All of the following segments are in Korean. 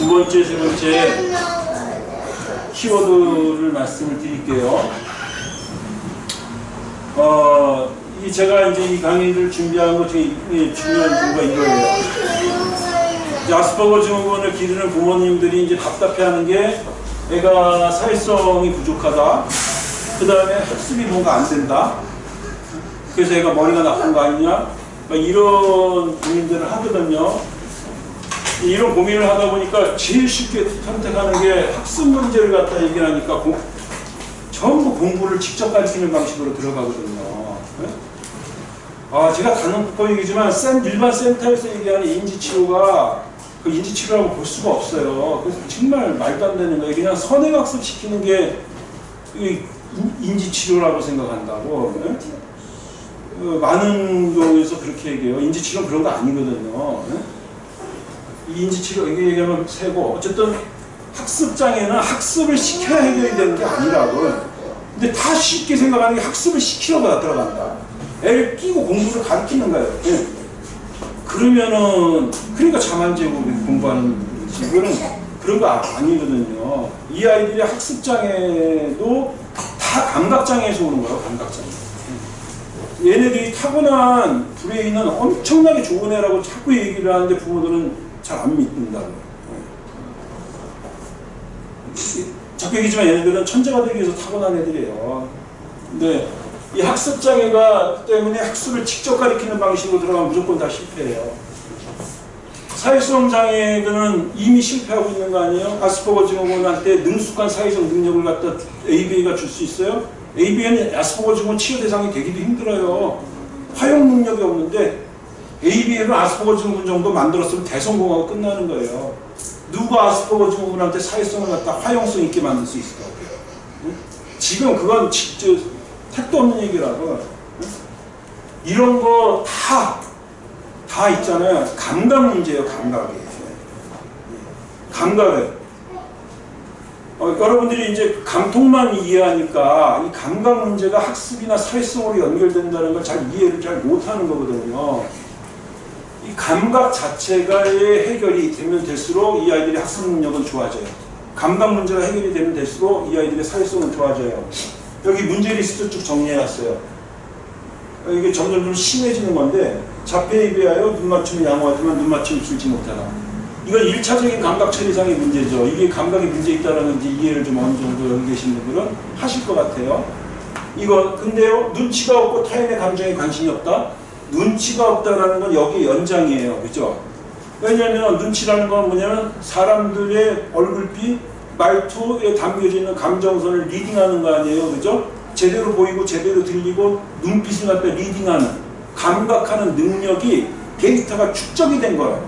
두 번째, 세 번째 키워드를 말씀을 드릴게요. 어, 이 제가 이제 이 강의를 준비한 것 중에 이 중요한 이유가 이거예요. 아스퍼거 증후군을 기르는 부모님들이 이제 답답해하는 게 애가 사회성이 부족하다. 그 다음에 학습이 뭔가 안 된다. 그래서 애가 머리가 나쁜 거 아니냐? 막 이런 고민들을 하거든요. 이런 고민을 하다 보니까 제일 쉽게 선택하는 게 학습 문제를 갖다 얘기하니까 공, 전부 공부를 직접 가르치는 방식으로 들어가거든요. 네? 아, 제가 단언코 얘기지만 센, 일반 센터에서 얘기하는 인지치료가 그 인지치료라고 볼 수가 없어요. 그래서 정말 말도 안 되는 거예요. 그냥 선행학습 시키는 게 인지치료라고 생각한다고. 네? 어, 많은 경우에서 그렇게 얘기해요. 인지치료는 그런 거 아니거든요. 네? 이 인지치료 이게 얘기하면 세고 어쨌든 학습장애는 학습을 시켜야 해결이 되는 게 아니라고. 근데 다 쉽게 생각하는 게 학습을 시키려고 들어간다. 애를 끼고 공부를 가르치는 거예요. 네. 그러면은 그러니까 재고 공부하는. 이거는 그런 거 아니거든요. 이 아이들의 학습장애도 다 감각장애에서 오는 거예요. 감각장애. 얘네들이 타고난 브레인은 엄청나게 좋은 애라고 자꾸 얘기를 하는데 부모들은 잘 안 믿는다고. 자꾸 얘기지만 얘네들은 천재가 되기 위해서 타고난 애들이에요. 근데 이 학습장애가 때문에 학습을 직접 가리키는 방식으로 들어가면 무조건 다 실패해요. 사회성 장애들은 이미 실패하고 있는 거 아니에요? 아스퍼거 증후군한테 능숙한 사회적 능력을 갖다 ABA가 줄 수 있어요? ABA는 아스퍼거 증후군 치료 대상이 되기도 힘들어요. 화용 능력이 없는데 ABA로 아스퍼거 증후군 정도 만들었으면 대성공하고 끝나는 거예요. 누가 아스퍼거 증후군한테 사회성을 갖다 화용성 있게 만들 수 있을까? 응? 지금 그건 진짜 택도 없는 얘기라고. 응? 이런 거 다, 다 있잖아요. 감각 문제예요, 감각이. 감각에. 어, 여러분들이 이제 감통만 이해하니까 이 감각 문제가 학습이나 사회성으로 연결된다는 걸 잘 이해를 잘 못하는 거거든요. 이 감각 자체가의 해결이 되면 될수록 이 아이들의 학습 능력은 좋아져요. 감각 문제가 해결이 되면 될수록 이 아이들의 사회성은 좋아져요. 여기 문제 리스트 쭉 정리해놨어요. 이게 점점 좀 심해지는 건데 자폐에 비하여 눈 맞춤이 양호하지만 눈 맞춤이 줄지 못하다. 이건 1차적인 감각 처리상의 문제죠. 이게 감각에 문제 있다는 이해를 좀 어느 정도 여기 계신 분들은 하실 것 같아요. 이거 근데요 눈치가 없고 타인의 감정에 관심이 없다. 눈치가 없다라는 건 여기 연장이에요. 그죠? 왜냐하면 눈치라는 건 뭐냐면 사람들의 얼굴빛, 말투에 담겨져 있는 감정선을 reading하는 거 아니에요. 그죠? 제대로 보이고 제대로 들리고 눈빛을 갖다 reading하는 감각하는 능력이 데이터가 축적이 된 거예요.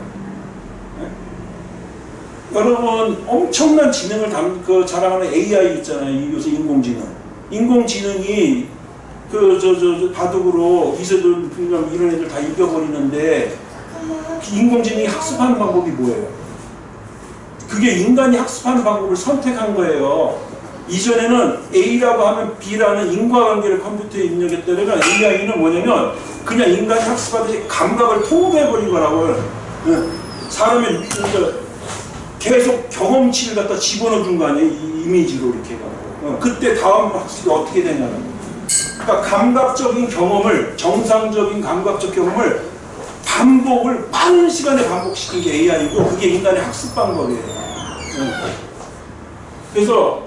네? 여러분 엄청난 지능을 담, 그 자랑하는 AI 있잖아요. 요새 인공지능. 인공지능이 그 저 저 바둑으로 이세돌 이런 애들 다 이겨버리는데 인공지능이 학습하는 방법이 뭐예요? 그게 인간이 학습하는 방법을 선택한 거예요. 이전에는 A라고 하면 B라는 인과관계를 컴퓨터에 입력했다면 AI는 뭐냐면 그냥 인간이 학습하듯이 감각을 통합해버리거라고 사람이 계속 경험치를 갖다 집어넣어 준 거 아니에요? 이 이미지로 이렇게 해가지고 그때 다음 학습이 어떻게 되냐는 그러니까 감각적인 경험을 정상적인 감각적 경험을 반복을 많은 시간에 반복시킨 게 AI고 그게 인간의 학습 방법이에요. 그래서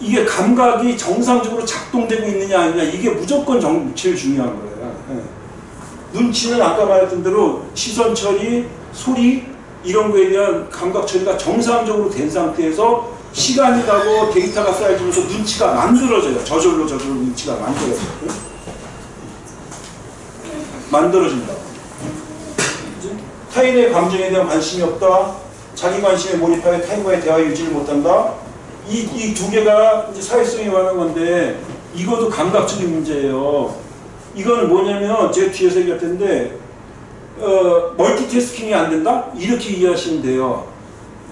이게 감각이 정상적으로 작동되고 있느냐 아니냐 이게 무조건 정, 제일 중요한 거예요. 눈치는 아까 말했던 대로 시선 처리, 소리 이런 거에 대한 감각 처리가 정상적으로 된 상태에서 시간이 가고 데이터가 쌓여지면서 눈치가 만들어져요. 저절로 저절로 눈치가 만들어져요. 만들어진다. 타인의 감정에 대한 관심이 없다. 자기 관심에 몰입하여 타인과의 대화 유지를 못한다. 이 이 두 개가 이제 사회성에 관한 건데 이것도 감각적인 문제예요. 이거는 뭐냐면 제 뒤에서 얘기할 텐데 어, 멀티태스킹이 안 된다? 이렇게 이해하시면 돼요.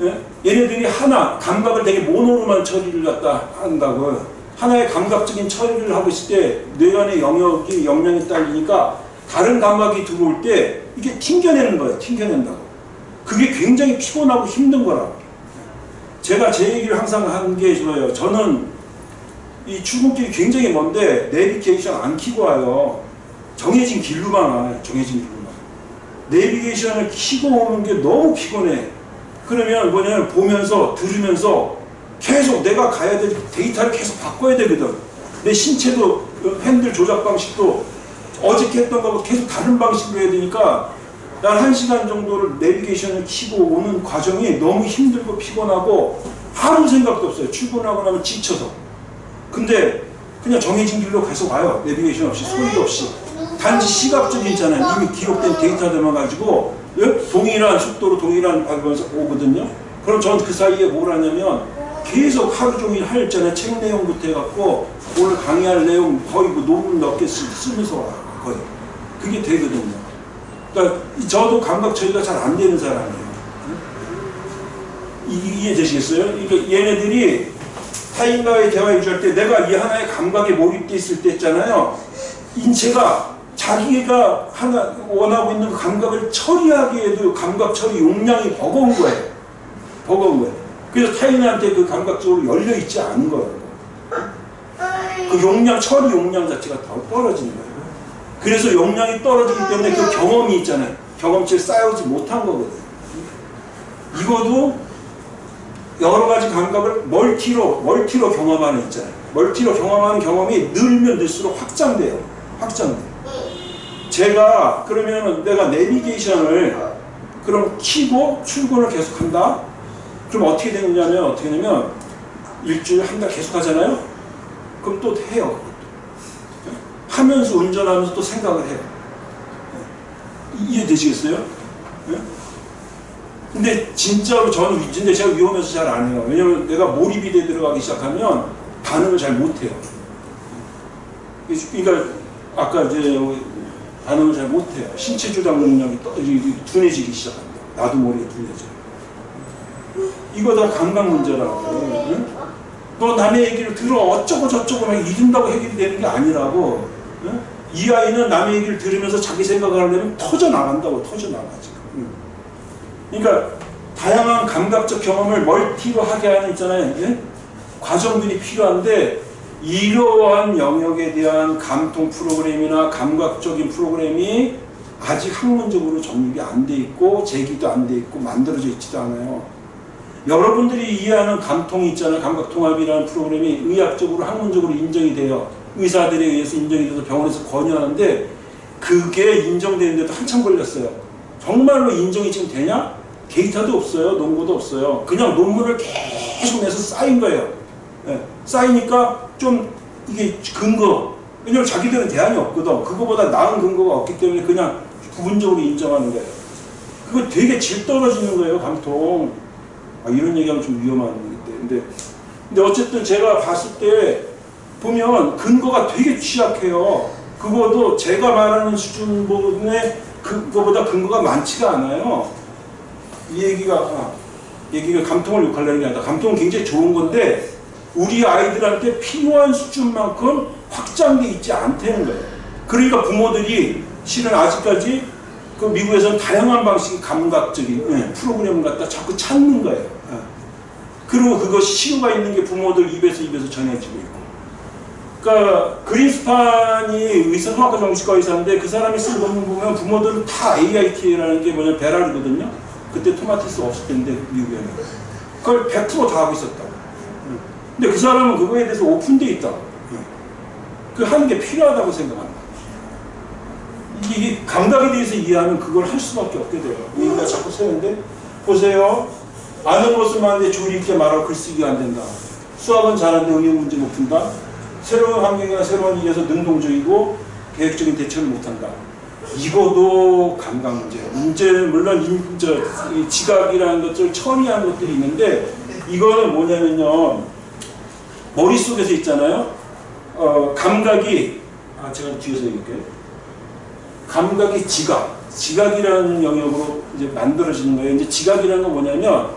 예? 얘네들이 하나 감각을 되게 모노로만 처리를 갖다 한다고 하나의 감각적인 처리를 하고 있을 때 뇌관의 영역이 영향이 딸리니까 다른 감각이 들어올 때 이게 튕겨내는 거예요. 튕겨낸다고. 그게 굉장히 피곤하고 힘든 거라고. 제가 제 얘기를 항상 하는 게 좋아요. 저는 이 출근길이 굉장히 먼데 내비게이션 안 키고 와요. 정해진 길로만 와요. 정해진 길로만. 내비게이션을 키고 오는 게 너무 피곤해. 그러면 뭐냐면 보면서 들으면서 계속 내가 가야 될 데이터를 계속 바꿔야 되거든. 내 신체도 그 핸들 조작 방식도 어저께 했던 거하고 계속 다른 방식으로 해야 되니까 난 한 시간 정도를 내비게이션을 키고 오는 과정이 너무 힘들고 피곤하고 아무 생각도 없어요. 출근하고 나면 지쳐서. 근데 그냥 정해진 길로 계속 와요. 내비게이션 없이 소리도 없이. 단지 시각적인 있잖아요. 이미 기록된 데이터들만 가지고 예? 동일한 속도로 동일한 방면서 오거든요. 그럼 전 그 사이에 뭘 하냐면 계속 하루 종일 할 있잖아요. 책 내용부터 해갖고 오늘 강의할 내용 거의 그 논문 몇 개 쓰면서 와요. 거의. 그게 되거든요. 그러니까 저도 감각 처리가 잘 안 되는 사람이에요. 이- 이해 되시겠어요? 그러니까 얘네들이 타인과의 대화 유지할 때 내가 이 하나의 감각에 몰입돼 있을 때 있잖아요. 인체가 자기가 하나 원하고 있는 그 감각을 처리하기에도 감각 처리 용량이 버거운 거예요. 버거운 거예요. 그래서 타인한테 그 감각적으로 열려 있지 않은 거예요. 그 용량 처리 용량 자체가 더 떨어지는 거예요. 그래서 용량이 떨어지기 때문에 그 경험이 있잖아요. 경험치를 쌓여오지 못한 거거든요. 이것도 여러 가지 감각을 멀티로 멀티로 경험하는 있잖아요. 멀티로 경험하는 경험이 늘면 늘수록 확장돼요. 확장돼. 제가 그러면 내가 내비게이션을 그럼 키고 출근을 계속한다. 그럼 어떻게 되느냐면 어떻게 되냐면 일주일 한 달 계속 하잖아요. 그럼 또 해요. 하면서 운전하면서 또 생각을 해요. 이해되시겠어요? 예? 근데 진짜로 저는 근데 제가 위험해서 잘 안 해요. 왜냐면 내가 몰입이 돼 들어가기 시작하면 반응을 잘 못해요. 그러니까 아까 이제 반응을 잘 못해요. 신체 조작 능력이 떠, 둔해지기 시작합니다. 나도 모르게 둔해져요. 이거 다 감각 문제라고. 응? 너 남의 얘기를 들어 어쩌고 저쩌고 막 이른다고 해결되는 게 아니라고. 응? 이 아이는 남의 얘기를 들으면서 자기 생각을 하려면 터져 나간다고 터져 나가 지금. 응. 그러니까 다양한 감각적 경험을 멀티로 하게 하는 있잖아요. 예? 과정들이 필요한데 이러한 영역에 대한 감통 프로그램이나 감각적인 프로그램이 아직 학문적으로 정립이 안 돼 있고 제기도 안 돼 있고 만들어져 있지도 않아요. 여러분들이 이해하는 감통이 있잖아요. 감각통합이라는 프로그램이 의학적으로 학문적으로 인정이 돼요. 의사들에 의해서 인정이 돼서 병원에서 권유하는데 그게 인정되는데도 한참 걸렸어요. 정말로 인정이 지금 되냐? 데이터도 없어요. 논문도 없어요. 그냥 논문을 계속 내서 쌓인 거예요. 예, 쌓이니까 좀 이게 근거 왜냐면 자기들은 대안이 없거든. 그거보다 나은 근거가 없기 때문에 그냥 부분적으로 인정하는 거예요. 그거 되게 질 떨어지는 거예요. 감통. 아, 이런 얘기하면 좀 위험한 얘기인데. 근데, 근데 어쨌든 제가 봤을 때 보면 근거가 되게 취약해요. 그거도 제가 말하는 수준의 그거보다 근거가 많지가 않아요. 이 얘기가 아, 얘기가 감통을 욕하려는 게 아니라 감통은 굉장히 좋은 건데 우리 아이들한테 필요한 수준만큼 확장돼 있지 않다는 거예요. 그러니까 부모들이 실은 아직까지 그 미국에서는 다양한 방식의 감각적인 예, 프로그램을 갖다 자꾸 찾는 거예요. 예. 그리고 그것이 시효가 있는 게 부모들 입에서 입에서 전해지고 있고. 그러니까 그린스판이 의사 소아과 정신과 의사인데 그 사람이 쓴 논문 보면 부모들은 다 AIT라는 게 뭐냐 베랄이거든요. 그때 토마티스 없을 때인데 미국에는 그걸 100%다 하고 있었다. 근데 그 사람은 그거에 대해서 오픈돼 있다. 그 하는 게 필요하다고 생각한다. 이게 감각에 대해서 이해하면 그걸 할 수밖에 없게 돼요. 얘기가 자꾸 세는데 보세요. 아는 것을 많은데 조리 있게 말하고 글쓰기가 안 된다. 수학은 잘하는데 응용 문제 못 푼다. 새로운 환경이나 새로운 일에서 능동적이고 계획적인 대처를 못한다. 이거도 감각 문제예요. 문제 물론 인, 저, 이 지각이라는 것을 처리하는 것들이 있는데 이거는 뭐냐면요. 머릿속에서 있잖아요. 어, 감각이 아 제가 뒤에서 얘기할게요. 감각이 지각, 지각이라는 영역으로 이제 만들어지는 거예요. 이제 지각이라는 건 뭐냐면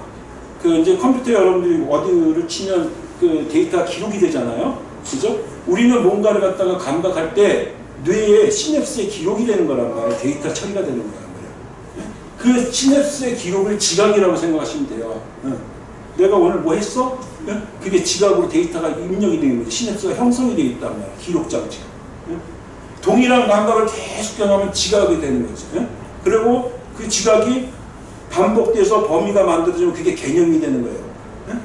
그 이제 컴퓨터 여러분들이 어디를 치면 그 데이터 기록이 되잖아요. 그죠? 우리는 뭔가를 갖다가 감각할 때 뇌에 시냅스에 기록이 되는 거란 말이에요. 데이터 처리가 되는 거란 말이에요. 그 시냅스의 기록을 지각이라고 생각하시면 돼요. 응. 내가 오늘 뭐 했어? 예? 그게 지각으로 데이터가 입력이 되는 거죠. 시냅스가 형성이 되어 있단 말이야. 기록 장치가. 예? 동일한 감각을 계속 경험하면 지각이 되는 거죠. 예? 그리고 그 지각이 반복돼서 범위가 만들어지면 그게 개념이 되는 거예요. 예?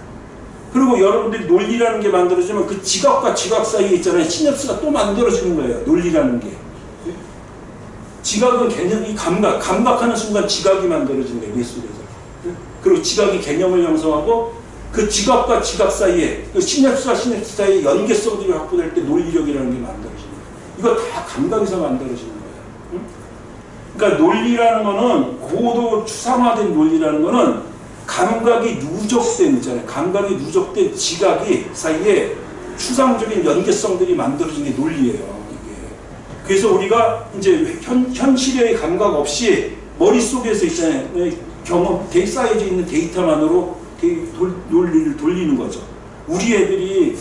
그리고 여러분들이 논리라는 게 만들어지면 그 지각과 지각 사이에 있잖아요. 시냅스가 또 만들어지는 거예요. 논리라는 게. 예? 지각은 개념이 감각, 감각하는 순간 지각이 만들어지는 거예요. 예술에서. 예? 그리고 지각이 개념을 형성하고 그 지각과 지각 사이에 그 시냅스와 시냅스 사이에 연계성들이 확보될 때 논리력이라는 게 만들어지는 거예요. 이거 다 감각에서 만들어지는 거예요. 응? 그러니까 논리라는 거는 고도 추상화된 논리라는 거는 감각이 누적된 있잖아요. 감각이 누적된 지각이 사이에 추상적인 연계성들이 만들어진 게 논리예요. 이게. 그래서 우리가 이제 현, 현실의 감각 없이 머릿속에서 있잖아요. 경험, 데 쌓여져 있는 데이터만으로 데- 돌- 논리를 돌리는 거죠. 우리 애들이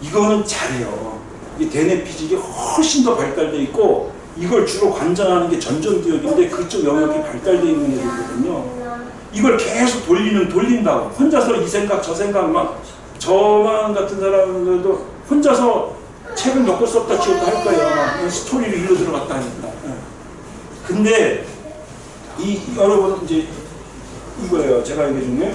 이거는 잘해요. 이 대뇌 피질이 훨씬 더 발달돼 있고 이걸 주로 관장하는 게 전전기억인데 그쪽 영역이 발달돼 있는 애들이거든요. 이걸 계속 돌리는 돌린다고 혼자서 이 생각 저 생각 막 저만 같은 사람들도 혼자서 책을 몇권 썼다 지웠다 할 거예요. 막 스토리를 일로 들어갔다 하니까. 예. 근데 이 여러분 이제 이거예요. 제가 얘기 중에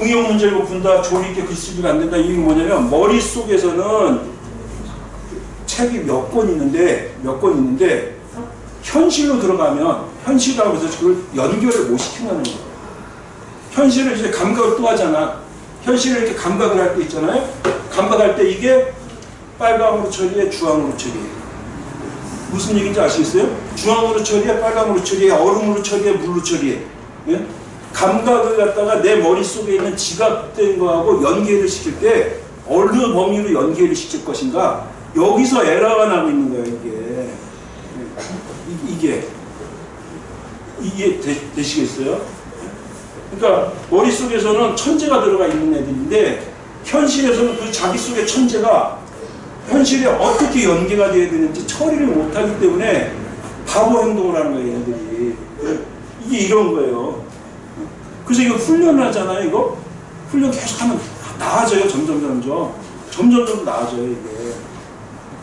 응용 문제를 본다 조리 있게 글쓰기가 안 된다 이게 뭐냐면 머릿속에서는 책이 몇 권 있는데 몇 권 있는데 현실로 들어가면 현실이라고 해서 그걸 연결을 못 시킨다는 거예요. 현실을 이제 감각을 또 하잖아. 현실을 이렇게 감각을 할 때 있잖아요. 감각할 때 이게 빨강으로 처리해 주황으로 처리해. 무슨 얘기인지 아시겠어요? 주황으로 처리해 빨강으로 처리해 얼음으로 처리해 물로 처리해. 예? 감각을 갖다가 내 머릿속에 있는 지각된 거하고 연계를 시킬 때 어느 범위로 연계를 시킬 것인가? 여기서 에러가 나고 있는 거예요 이게. 이, 게. 이게 되, 되시겠어요? 그러니까 머릿속에서는 천재가 들어가 있는 애들인데 현실에서는 그 자기 속의 천재가 현실에 어떻게 연계가 돼야 되는지 처리를 못하기 때문에 바보 행동을 하는 거예요 얘들이. 이게 이런 거예요 그래서 이거 훈련을 하잖아요 이거? 훈련 계속하면 나아져요 점점 점점. 점점 점 나아져요 이게.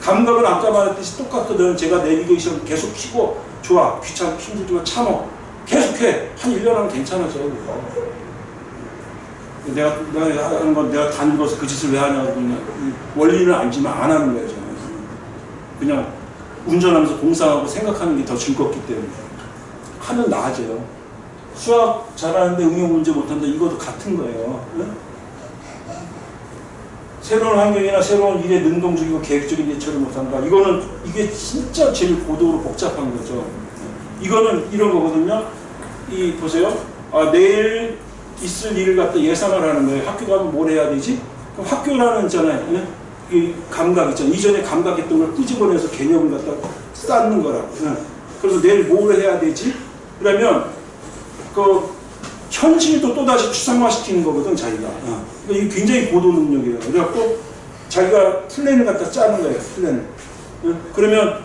감각은 아까 말했듯이 똑같거든. 제가 내비게이션 계속 키고 좋아 귀찮고 힘들지만 참어. 계속해. 한 1년 하면 괜찮아져요 그거. 내가, 내가 하는 건 내가 다 늙어서 그 짓을 왜 하냐고 그냥 원리는 알지만 안 하는 거예요 저는. 그냥 운전하면서 공상하고 생각하는 게 더 즐겁기 때문에. 하면 나아져요 수학 잘하는데 응용 문제 못한다 이것도 같은 거예요 응? 새로운 환경이나 새로운 일에 능동적이고 계획적인 예측을 못한다 이거는 이게 진짜 제일 고도로 복잡한 거죠 이거는 이런 거거든요 이 보세요 아, 내일 있을 일을 갖다 예상을 하는 거예요 학교 가면 뭘 해야 되지? 그럼 학교라는 있잖아요 응? 이 감각 있잖아요 이전에 감각했던 걸 끄집어내서 개념을 갖다 쌓는 거라고 응? 그래서 내일 뭘 해야 되지? 그러면 그 현실도 또다시 추상화시키는 거거든 자기가 어. 그러니까 이게 굉장히 고도 능력이에요 그래갖고 자기가 플랜을 갖다 짜는 거예요 플랜을 어? 그러면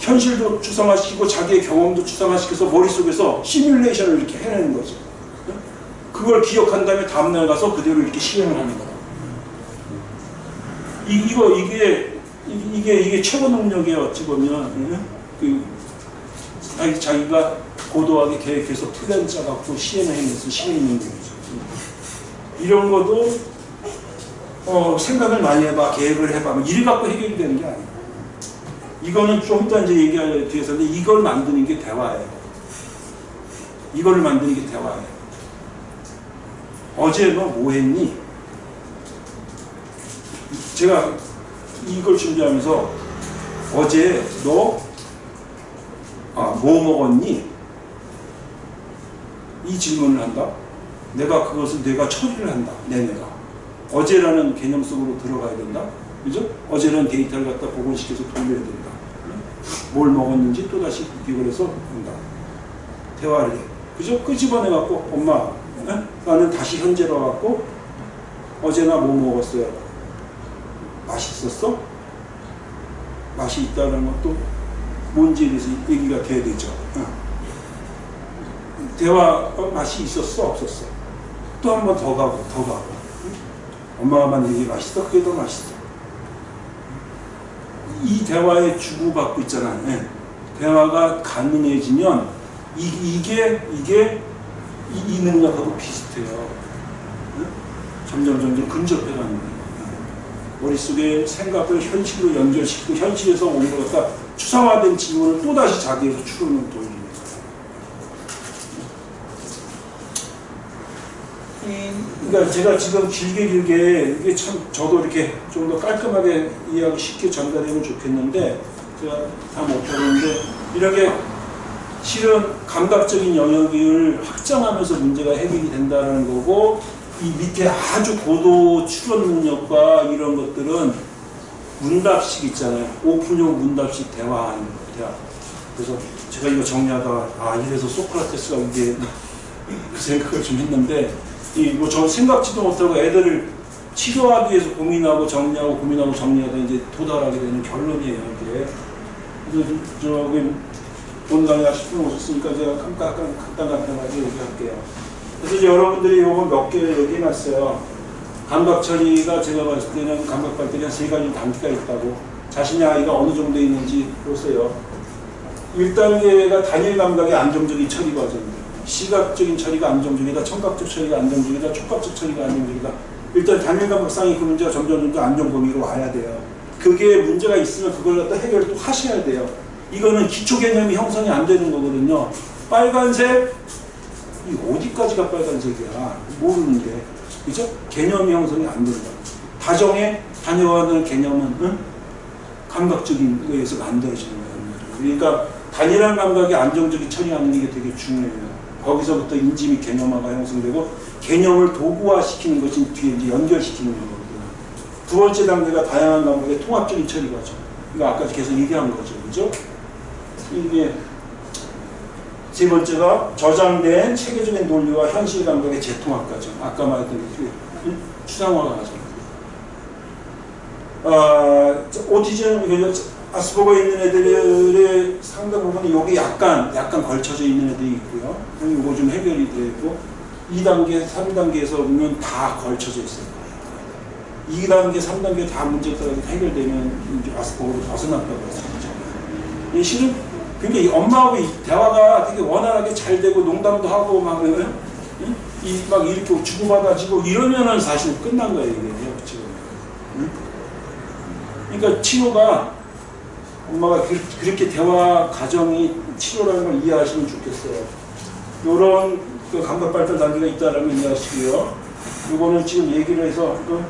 현실도 추상화시키고 자기의 경험도 추상화시켜서 머릿속에서 시뮬레이션을 이렇게 해내는 거죠 어? 그걸 기억한 다음에 다음날 가서 그대로 이렇게 시행을 하는 거야 이, 이거 이게 이- 이게 이게 최고 능력이에요 어찌 보면 응? 그 자기, 자기가 고도하게 계획해서 플랜 짜갖고 시행해내서 시행 능력이죠. 이런 것도 어, 생각을 많이 해봐, 계획을 해봐, 뭐 이래 갖고 해결이 되는 게 아니에요. 이거는 좀 이따 이제 얘기할 뒤에서는 이걸 만드는 게 대화예요. 이걸 만드는 게 대화예요. 어제 너 뭐 했니? 제가 이걸 준비하면서 어제 너 아, 뭐 먹었니? 이 질문을 한다. 내가 그것을 내가 처리를 한다. 내 내가. 어제라는 개념 속으로 들어가야 된다. 그죠? 어제라는 데이터를 갖다 복원시켜서 돌려야 된다. 뭘 먹었는지 또다시 기억을 해서 한다. 대화를 해. 그죠? 끄집어내갖고, 엄마, 에? 나는 다시 현재로 갖고, 어제나 뭐 먹었어요? 맛있었어? 맛이 있다는 것도 뭔지에 대해서 얘기가 돼야 되죠. 어. 대화 어, 맛이 있었어 없었어. 또 한 번 더 가고 더 가고. 엄마가 만든 게 맛있어? 그게 더 맛있어. 이 대화에 주고받고 있잖아요 예. 대화가 가능해지면 이, 이게 이게 이, 이 능력하고 비슷해요. 예? 점점 점점 근접해 가는 거예요. 머릿속에 생각을 현실로 연결시키고 현실에서 오는 것 갖다 추상화된 질문을 또다시 자기에서 돌리는 거예요 이, 그러니까 제가 지금 길게 길게 이게 참 저도 이렇게 좀 더 깔끔하게 이해하기 쉽게 전달되면 좋겠는데 제가 다 못하는데 이렇게 실은 감각적인 영역을 확장하면서 문제가 해결이 된다는 거고 이 밑에 아주 고도 추론 능력과 이런 것들은 문답식 있잖아요. 오픈형 문답식 대화하는 대화. 그래서 제가 이거 정리하다가 아 이래서 소크라테스가 이게 그 생각을 좀 했는데 이뭐저 생각지도 못하고 애들을 치료하기 위해서 고민하고 정리하고 고민하고 정리하다 이제 도달하게 되는 결론이에요 이게. 그래서 저기 강의 10분 오셨으니까 제가 간단 간단하게 얘기할게요. 그래서 이제 여러분들이 요거 몇 개 얘기해놨어요. 감각 처리가 제가 봤을 때는 감각 발달이 한 세 가지 단계가 있다고 자신의 아이가 어느 정도 있는지 보세요. 1단계가 단일 감각의 안정적인 처리 과정입니다. 시각적인 처리가 안정적이다, 청각적 처리가 안정적이다, 촉각적 처리가 안정적이다. 일단 단일 감각상의 그 문제가 점점 점점 안정 범위로 와야 돼요. 그게 문제가 있으면 그걸 갖다 해결을 또 하셔야 돼요. 이거는 기초 개념이 형성이 안 되는 거거든요. 빨간색, 이 어디까지가 빨간색이야? 모르는데. 그죠? 개념이 형성이 안 된다. 다정의 다녀가는 개념은 응? 감각적인 거에서 만들어지는 거예요. 그러니까 단일한 감각이 안정적인 처리하는 게 되게 중요해요. 거기서부터 인지 및 개념화가 형성되고 개념을 도구화시키는 것이 뒤에 이제 연결시키는 거거든요. 두 번째 단계가 다양한 감각의 통합적인 처리 과정. 이거 아까 계속 얘기한 거죠. 그죠? 이게 세 번째가 저장된 체계적인 논리와 현실 감각의 재통합 과정. 아까 말했던 그 추상화 과정. 어, 오티즘, 아스퍼거 있는 애들의 상당 부분이 여기 약간, 약간 걸쳐져 있는 애들이 있고요. 이거 좀 해결이 되고, 2단계, 3단계에서 보면 다 걸쳐져 거예요. 2단계, 3단계 다 문제가 해결되면 이제 아스퍼거로 벗어났다고 했었죠. 이 실은 그러니까 이 엄마하고 이 대화가 되게 원활하게 잘 되고 농담도 하고 막, 이, 막 이렇게 주고받아지고 이러면은 사실 끝난 거예요, 이게. 지금. 그러니까 치료가 엄마가 그, 렇게 대화 과정이 치료라는 걸 이해하시면 좋겠어요. 요런 그 감각 발달 단계가 있다라는 걸 이해하시고요. 요거는 지금 얘기를 해서 그,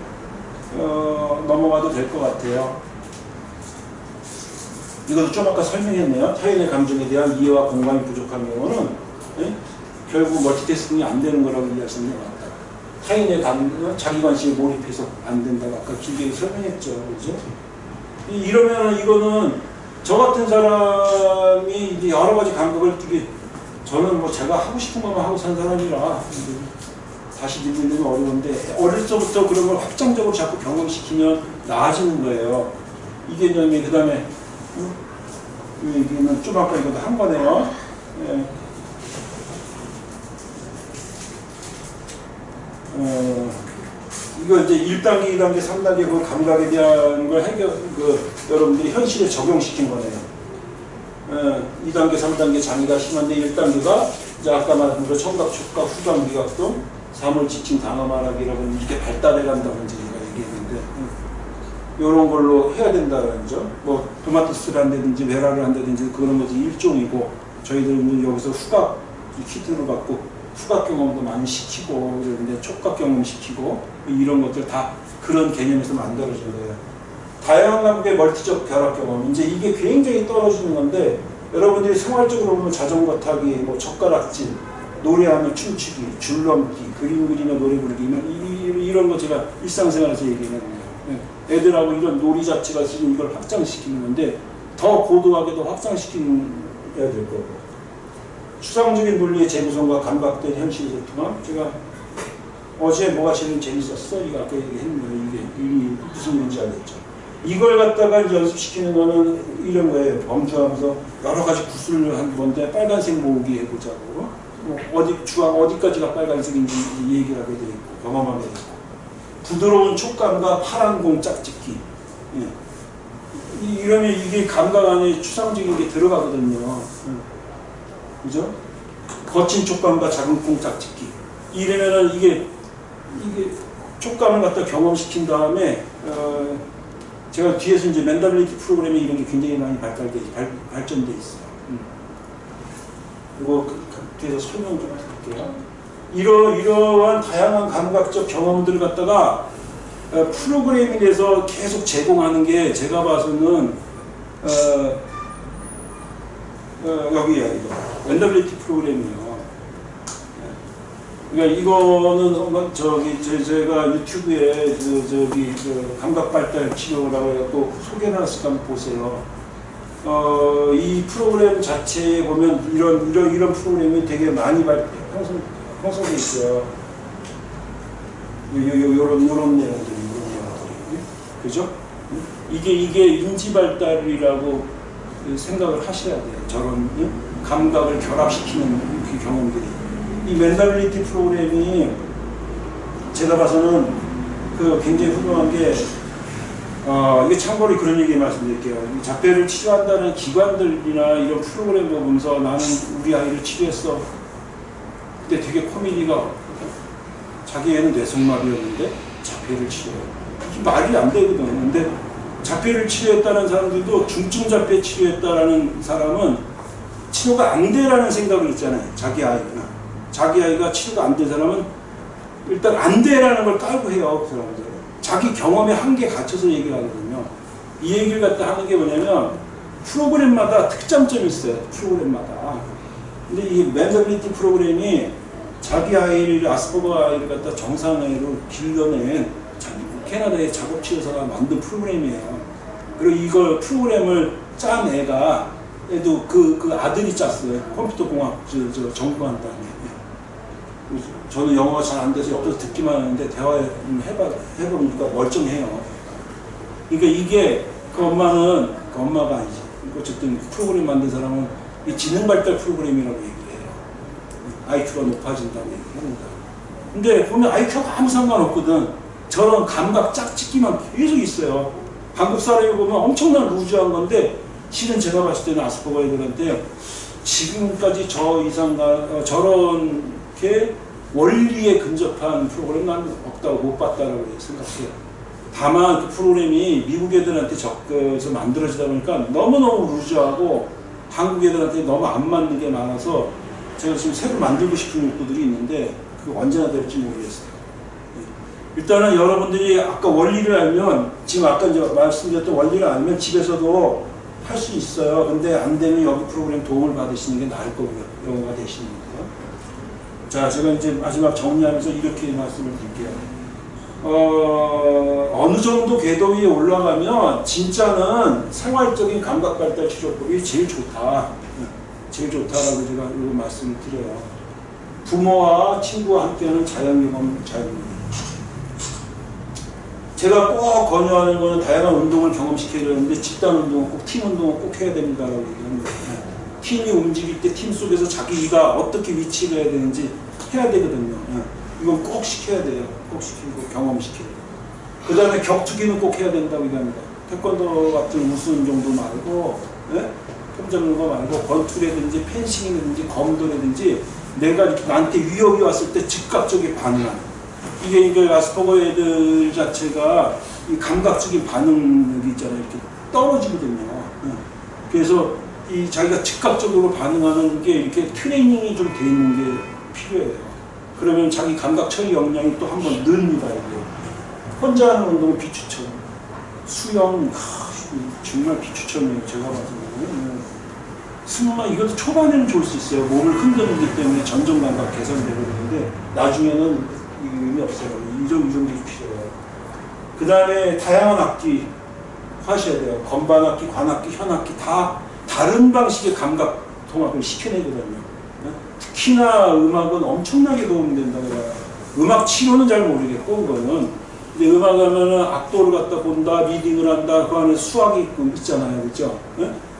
어, 넘어가도 될 것 같아요. 이것도 좀 아까 설명했네요. 타인의 감정에 대한 이해와 공감이 부족한 경우는 예? 결국 멀티태스킹이 안 되는 거라고 이해하시는 게 맞다. 타인의 감, 자기 관심에 몰입해서 안 된다고 아까 길게 설명했죠. 그죠? 이러면 이거는 저 같은 사람이 이제 여러 가지 감각을 되게 저는 뭐 제가 하고 싶은 것만 하고 산 사람이라 다시 듣는 건 어려운데 어릴 적부터 그런 걸 확장적으로 자꾸 경험시키면 나아지는 거예요. 이 개념이 그 다음에 이 얘기는 좀 아까 이것도 한 거네요. 예. 어, 이거 이제 1단계, 2단계, 3단계 그 감각에 대한 걸 해결, 그, 여러분들이 현실에 적용시킨 거네요. 어, 2단계, 3단계 장애가 심한데 1단계가 이제 아까 말한 그 청각, 촉각, 후각, 미각 등 사물, 지침, 단어 말하기라고 이렇게 발달해 간다고 제가 얘기했는데 이런 걸로 해야 된다는 거죠. 뭐 토마토스를 한다든지 베라를 한다든지 그런 것이 일종이고 저희들은 여기서 후각 키트를 받고 후각 경험도 많이 시키고 그러는데 촉각 경험 시키고 이런 것들 다 그런 개념에서 만들어진 거예요. 다양한 감각의 멀티적 결합 경험 이제 이게 굉장히 떨어지는 건데 여러분들이 생활적으로 보면 자전거 타기, 뭐 젓가락질, 노래하며 춤추기, 줄넘기, 그림 그리며 노래 부르기 이, 런거 제가 일상생활에서 얘기하는 거예요. 애들하고 이런 놀이 자체가 지금 이걸 확장시키는 건데 더 고도하게도 확장시켜야 될 거고 추상적인 논리의 재구성과 감각된 현실의 통합 제가 어제 뭐가 제일 재밌었어? 이거 아까 얘기했는데 이게, 이게 무슨 문제 알겠죠? 이걸 갖다가 연습시키는 거는 이런 거예요. 범주하면서 여러 가지 구슬을 한 건데 빨간색 모으기 해보자고 뭐 어디 주황 어디까지가 빨간색인지 얘기를 하게 돼 있고 경험하게 돼 있고 부드러운 촉감과 파란 공 짝짓기 예. 이- 이러면 이게 감각 안에 추상적인 게 들어가거든요. 예. 그죠? 거친 촉감과 작은 공 짝짓기 이러면은 이게 이게 촉감을 갖다 경험시킨 다음에 어, 제가 뒤에서 이제 멘탈리티 프로그램에 이런 게 굉장히 많이 발달돼 발, 발전돼 있어요. 음. 이거 그- 그 뒤에서 설명 좀 할게요. 이러 이러한 다양한 감각적 경험들을 갖다가 어, 프로그래밍 에서 계속 제공하는 게 제가 봐서는 어, 어, 여기야 이거 멘탈리티 프로그램이요. 그러니까 이거는 뭐 저기 제, 제가 유튜브에 그 저기 그 감각 발달 치료라고 해갖고 소개해놨을 까 한번 보세요. 어, 이 프로그램 자체에 보면 이런 이런 이런 프로그램이 되게 많이 발 형성 형성돼 있어요. 요, 요, 요, 요런 요런 내용들 이런 내용들이 그죠? 이게 이게 인지 발달이라고 그 생각을 하셔야 돼요. 저런 응? 감각을 결합시키는 그 경험들이. 이 멘탈리티 프로그램이 제가 봐서는 그 굉장히 훌륭한 게 어, 이게 참고로 그런 얘기 말씀드릴게요. 이 자폐를 치료한다는 기관들이나 이런 프로그램 보면서 나는 우리 아이를 치료했어. 근데 되게 코미디가 자기 애는 뇌성마비였는데 자폐를 치료해. 이게 말이 안 되거든. 근데 자폐를 치료했다는 사람들도 중증 자폐 치료했다라는 사람은 치료가 안 돼라는 생각을 있잖아요. 자기 아이가. 자기 아이가 치료가 안 된 사람은 일단 안 돼라는 걸 깔고 해요. 그 사람들. 자기 경험에 한계 갇혀서 얘기를 하거든요. 이 얘기를 갖다 하는 게 뭐냐면 프로그램마다 특장점이 있어요. 프로그램마다. 근데 이 mentality 프로그램이 자기 아이를 아스퍼거 아이를 갖다 정상 아이로 길러낸 자- 캐나다의 작업치료사가 만든 프로그램이에요. 그리고 이걸 프로그램을 짠 애가 애도 그, 그 아들이 짰어요. 컴퓨터 공학 저, 저 전공한 다음에. 저는 영어가 잘 안 돼서 옆에서 듣기만 하는데 대화 해봐, 해보니까 멀쩡해요. 그러니까 이게 그 엄마는 그 엄마가 아니지. 어쨌든 프로그램 만든 사람은 이 지능 발달 프로그램이라고 얘기해요. IQ가 높아진다고 얘기합니다. 근데 보면 IQ가 아무 상관없거든. 저런 감각 짝짓기만 계속 있어요. 한국 사람이 보면 엄청난 루즈한 건데 실은 제가 봤을 때는 아스퍼거 애들한테 지금까지 저 이상 어, 저런 게 원리에 근접한 프로그램 난 없다고 못 봤다고 생각해요. 다만 그 프로그램이 미국 애들한테 접근해서 만들어지다 보니까 너무너무 루즈하고 한국 애들한테 너무 안 맞는 게 많아서 제가 지금 새로 만들고 싶은 욕구들이 있는데 그게 언제나 될지 모르겠어요. 예. 일단은 여러분들이 아까 원리를 알면 지금 아까 이제 말씀드렸던 원리를 알면 집에서도 할 수 있어요. 근데 안 되면 여기 프로그램 도움을 받으시는 게 나을 거고요. 영어가 되시는 거요. 자, 제가 이제 마지막 정리하면서 이렇게 말씀을 드릴게요. 어, 어느 정도 궤도 위에 올라가면 진짜는 생활적인 감각 발달 치료법이 제일 좋다. 제일 좋다라고 제가 말씀을 드려요. 부모와 친구와 함께하는 자연 경험, 자연 경험. 제가 꼭 권유하는 거는 다양한 운동을 경험시켜야 되는데 집단 운동은 꼭 팀 운동은 꼭 해야 된다라고 얘기하는 거예요. 팀이 움직일 때 팀 속에서 자기가 어떻게 위치를 해야 되는지 해야 되거든요. 예. 이건 꼭 시켜야 돼요. 꼭 시키고 경험시켜야 돼요. 그 다음에 격투기는 꼭 해야 된다고 얘기합니다. 태권도 같은 우수 운동도 말고 예? 폼 잡는 거 말고 권투라든지 펜싱이라든지 검도라든지 내가 나한테 위협이 왔을 때 즉각적인 반응하는 이게 이게 아스퍼거 애들 자체가 이 감각적인 반응력이 있잖아요. 이렇게 떨어지거든요. 예. 그래서 이 자기가 즉각적으로 반응하는 게 이렇게 트레이닝이 좀 돼 있는 게 필요해요. 그러면 자기 감각 처리 역량이 또 한번 늘립니다. 이게. 혼자 하는 운동은 비추천. 수영, 하, 정말 비추천이에요. 제가 봐서는. 승마 이것도 초반에는 좋을 수 있어요. 몸을 흔들기 때문에 전정 감각 개선되고 그러는데 나중에는 이 의미 없어요. 이 정도, 이 정도 필요해요. 그 다음에 다양한 악기 하셔야 돼요. 건반 악기, 관악기, 현악기 다 다른 방식의 감각 통합을 시켜내거든요. 특히나 음악은 엄청나게 도움된다고 해요. 음악 치료는 잘 모르겠고 그거는 근데 음악 하면은 악도를 갖다 본다, 리딩을 한다, 그 안에 수학이 있고 있잖아요, 그렇죠?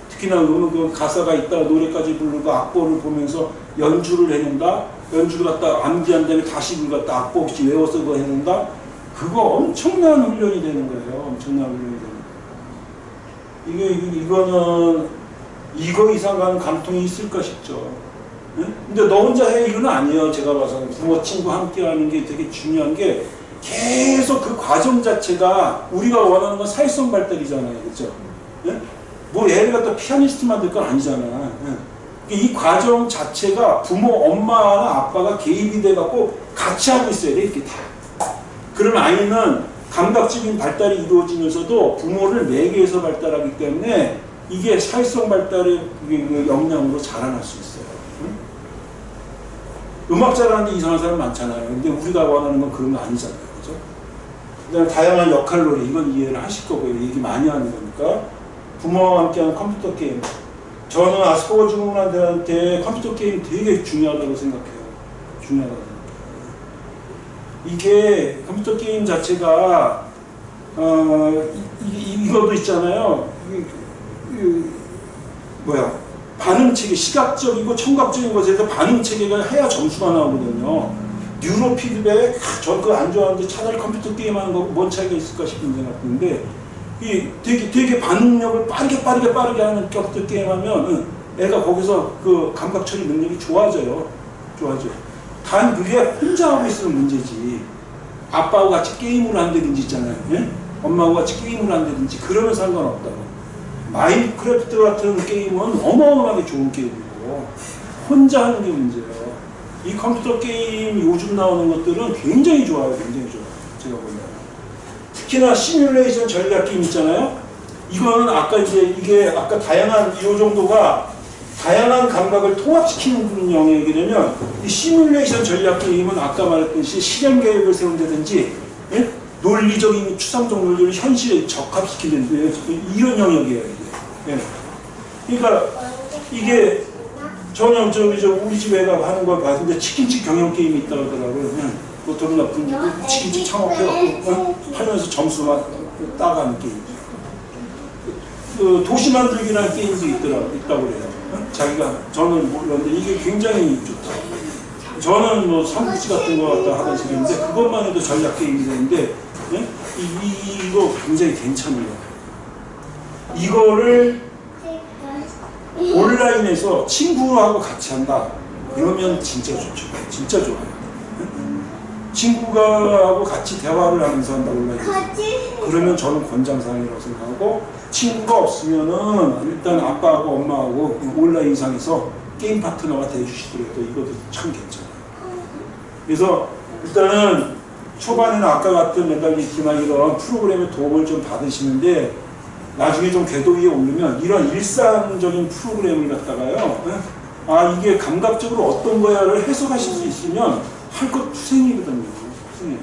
특히나 음악은 가사가 있다, 노래까지 부르고 악보를 보면서 연주를 해낸다. 연주를 갖다 암기한 다음에 다시 갖다 악보 없이 외워서 그거 해낸다. 그거 엄청난 훈련이 되는 거예요. 엄청난 훈련이 되는 거예요. 이게, 이거는 이거 이상 가는 감통이 있을까 싶죠. 응? 근데 너 혼자 해 이건 아니에요. 제가 봐서 부모 친구 함께 하는 게 되게 중요한 게 계속 그 과정 자체가 우리가 원하는 건 사회성 발달이잖아요. 그렇죠? 응? 뭐 애를 갖다 피아니스트 만들 건 아니잖아. 응? 이 과정 자체가 부모, 엄마나 아빠가 개입이 돼갖고 같이 하고 있어야 돼, 이렇게 다. 그럼 아이는 감각적인 발달이 이루어지면서도 부모를 매개해서 발달하기 때문에 이게 사회성 발달의 그 역량으로 자라날 수 있어요. 응? 음악 잘하는데 이상한 사람 많잖아요. 근데 우리가 원하는 건 그런 거 아니잖아요. 그죠? 그다음에 다양한 역할놀이, 이건 이해를 하실 거고요. 얘기 많이 하는 거니까. 부모와 함께하는 컴퓨터 게임. 저는 아스퍼거 증후군한테 컴퓨터 게임 되게 중요하다고 생각해요. 중요하다고 생각해요. 이게 컴퓨터 게임 자체가 어, 이, 이, 것도 있잖아요. 이, 이, 뭐야 반응 체계 시각적이고 청각적인 것에서 반응 체계가 해야 점수가 나오거든요. 뉴로 피드백 저 그거 안 좋아하는데 차라리 컴퓨터 게임 하는 거고 뭔 차이가 있을까 싶은 생각인데 이 되게 되게 반응력을 빠르게 빠르게 빠르게 하는 격들 게임하면 애가 거기서 그 감각 처리 능력이 좋아져요. 좋아져. 단 그게 혼자 하고 있으면 문제지. 아빠하고 같이 게임을 한다든지 있잖아요. 예? 엄마하고 같이 게임을 한다든지 그러면 상관없다고. 마인크래프트 같은 게임은 어마어마하게 좋은 게임이고 혼자 하는 게 문제예요. 이 컴퓨터 게임 요즘 나오는 것들은 굉장히 좋아요. 굉장히 좋아요. 제가 보면. 특히나 시뮬레이션 전략 게임 있잖아요. 이거는 아까 이제 이게 아까 다양한 이 정도가 다양한 감각을 통합시키는 영역이 되면 이 시뮬레이션 전략 게임은 아까 말했듯이 실행 계획을 세운다든지 예? 논리적인 추상적 논리를 현실에 적합시키는 이런 영역이에요. 이게. 예. 그러니까 이게 전혀 저기 저 우리 집 애가 하는 걸 봤는데 치킨집 경영 게임이 있다고 하더라고요. 예. 보통 나쁜 치킨집 창업해갖고 어? 하면서 점수만 따가는 게임. 그 도시 만들기라는 게임도 있더라, 있다고 그래요. 어? 자기가, 저는 몰랐는데 이게 굉장히 좋다. 저는 뭐 삼국지 같은 거 갖다 하던 식인데 그것만 해도 전략 게임이 되는데 예? 이, 이, 이거 굉장히 괜찮아요. 이거를 온라인에서 친구하고 같이 한다. 그러면 진짜 좋죠. 진짜 좋아요. 친구가 하고 같이 대화를 하면서 한다 온라인에서. 그러면 저는 권장사항이라고 생각하고 친구가 없으면은 일단 아빠하고 엄마하고 온라인상에서 게임 파트너가 돼주시더라도 이것도 참 괜찮아요. 그래서 일단은 초반에는 아까 같은 메달리티나 이런 프로그램의 도움을 좀 받으시는데 나중에 좀 궤도 위에 오르면 이런 일상적인 프로그램을 갖다가요. 아 이게 감각적으로 어떤 거야를 해석하실 수 있으면 할 것 투생이거든요. 투생.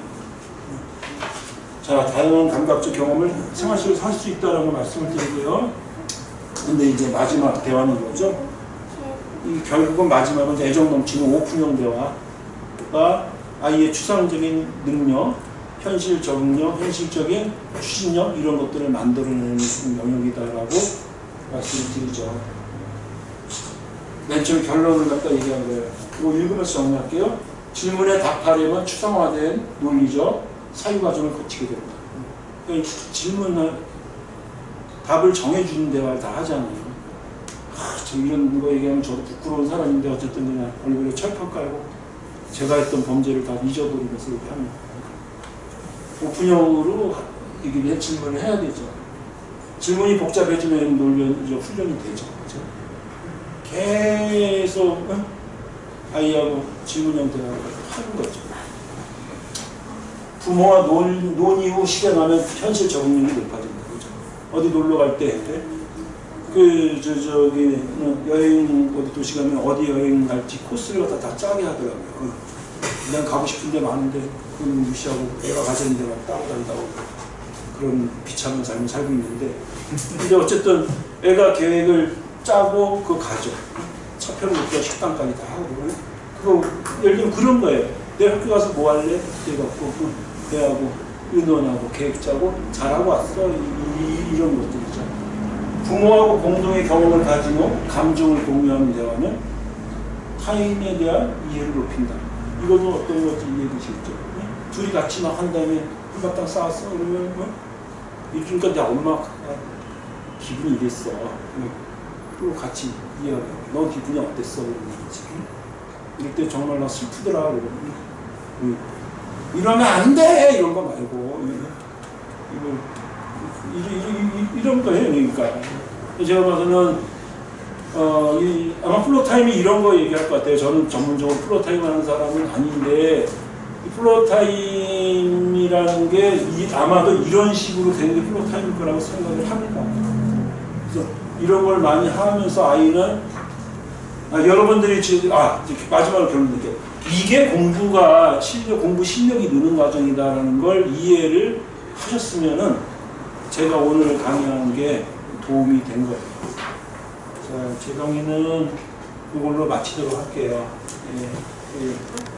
자 다양한 감각적 경험을 생활 속에서 할 수 있다는 걸 말씀을 드리고요. 근데 이제 마지막 대화는 뭐죠? 이 결국은 마지막은 애정 넘치는 오픈형 대화가 아이의 추상적인 능력, 현실 적응력, 현실적인 추진력 이런 것들을 만들어내는 영역이다라고 말씀을 드리죠. 맨 처음 결론을 갖다 얘기한 거예요. 이거 읽으면서 정리할게요. 질문에 답하려면 추상화된 논리적 사유 과정을 거치게 됩니다. 그러니까 질문을 답을 정해주는 대화를 다 하잖아요. 아, 저 이런 거 얘기하면 저도 부끄러운 사람인데 어쨌든 그냥 얼굴에 철판 깔고 제가 했던 범죄를 다 잊어버리면서 이렇게 합니다. 오픈형으로 이게 질문을 해야 되죠. 질문이 복잡해지면 논리 훈련이 되죠. 그죠? 계속 어? 아이하고 질문형 대화를 하는 거죠. 부모와 논, 논의 후 실행하면 현실 적응력이 높아집니다. 그죠? 어디 놀러 갈 때, 그, 저, 저기, 여행, 어디 도시 가면 어디 여행 갈지 코스를 갖다 다 짜게 하더라고요. 그냥 가고 싶은 데 많은데, 그건 무시하고 애가 가자는 데만 따라다닌다고 그런 비참한 삶을 살고 있는데, 근데 어쨌든 애가 계획을 짜고 그 가죠. 첫 편부터 식당까지 다 하고. 그거, 예를 들면 그런 거예요. 내 학교 가서 뭐 할래? 그래갖고, 대하고, 의논하고, 계획 짜고, 잘하고 왔어. 이, 런 것들이죠. 부모하고 공동의 경험을 가지고 감정을 공유하는 대화는 타인에 대한 이해를 높인다. 이것은 어떤 건지 이해되시겠죠? 네? 둘이 같이 막 한 다음에 한바탕 싸웠어 그러면 뭐 이러니까 내 엄마가 기분이 이랬어. 응. 그리고 같이 이해하고 너 기분이 어땠어? 이럴 때 정말 나 슬프더라. 그러면 응. 이러면 안 돼! 이런 거 말고 이거, 이런 거예요. 그러니까 제가 봐서는 어, 이, 아마 floortime이 이런 거 얘기할 것 같아요. 저는 전문적으로 floortime 하는 사람은 아닌데, 이 floortime이라는 게 이, 아마도 이런 식으로 되는 게 floortime일 거라고 생각을 합니다. 이런 걸 많이 하면서 아이는, 아, 여러분들이 지금, 아, 마지막으로 결론 낼게요. 이게 공부가, 실력, 공부 실력이 느는 과정이다라는 걸 이해를 하셨으면은 제가 오늘 강의한 게 도움이 된 거예요. 자, 제 강의는 이걸로 마치도록 할게요. 예, 예.